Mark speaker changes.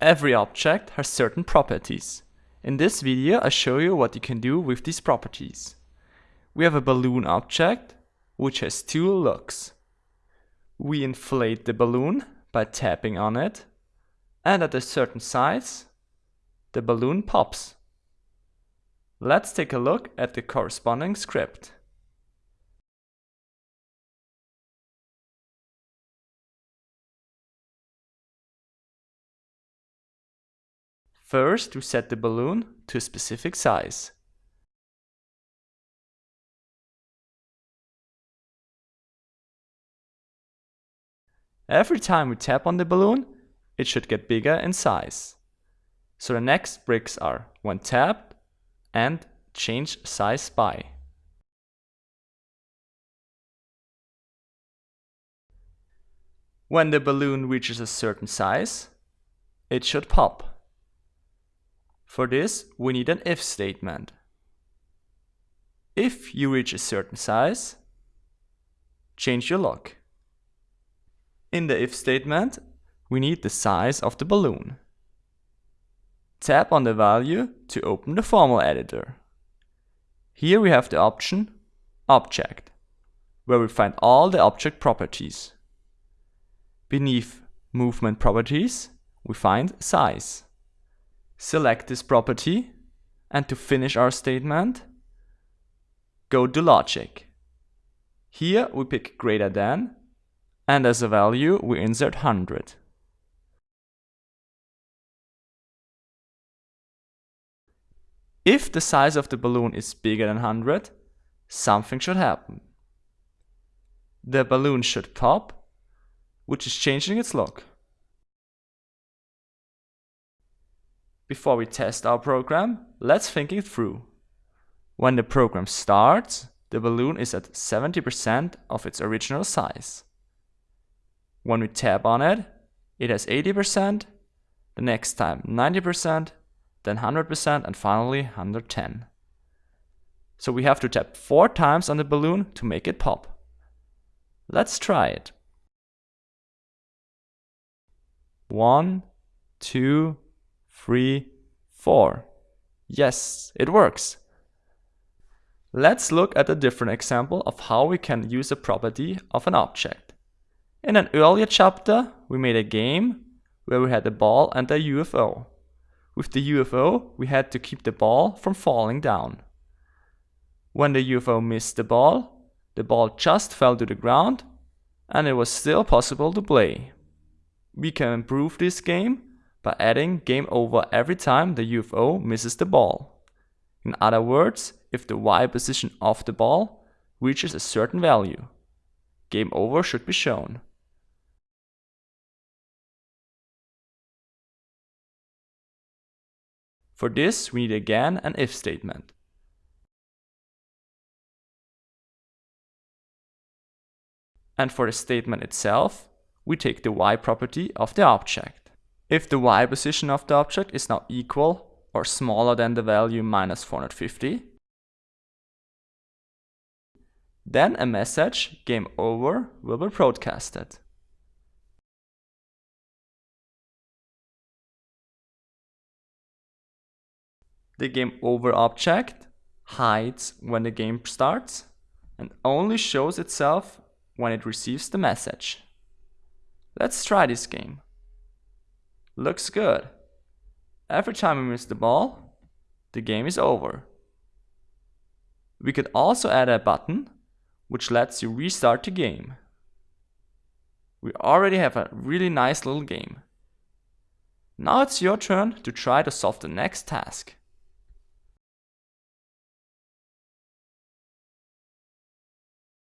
Speaker 1: Every object has certain properties. In this video I show you what you can do with these properties. We have a balloon object which has two looks. We inflate the balloon by tapping on it and at a certain size the balloon pops. Let's take a look at the corresponding script. First, we set the balloon to a specific size. Every time we tap on the balloon, it should get bigger in size. So the next bricks are when tapped and change size by. When the balloon reaches a certain size, it should pop. For this, we need an if statement. If you reach a certain size, change your look. In the if statement, we need the size of the balloon. Tap on the value to open the formula editor. Here we have the option Object, where we find all the object properties. Beneath Movement Properties, we find Size select this property and to finish our statement, go to logic. Here we pick greater than and as a value we insert 100. If the size of the balloon is bigger than 100, something should happen. The balloon should pop, which is changing its look. Before we test our program, let's think it through. When the program starts, the balloon is at 70% of its original size. When we tap on it, it has 80%, the next time 90%, then 100% and finally 110. So we have to tap 4 times on the balloon to make it pop. Let's try it. One, two, three, four. Yes, it works. Let's look at a different example of how we can use a property of an object. In an earlier chapter, we made a game where we had a ball and a UFO. With the UFO, we had to keep the ball from falling down. When the UFO missed the ball, the ball just fell to the ground and it was still possible to play. We can improve this game by adding game over every time the UFO misses the ball. In other words, if the Y position of the ball reaches a certain value, game over should be shown. For this, we need again an if statement. And for the statement itself, we take the Y property of the object. If the y position of the object is now equal or smaller than the value minus 450, then a message game over will be broadcasted. The game over object hides when the game starts and only shows itself when it receives the message. Let's try this game. Looks good. Every time we miss the ball, the game is over. We could also add a button which lets you restart the game. We already have a really nice little game. Now it's your turn to try to solve the next task.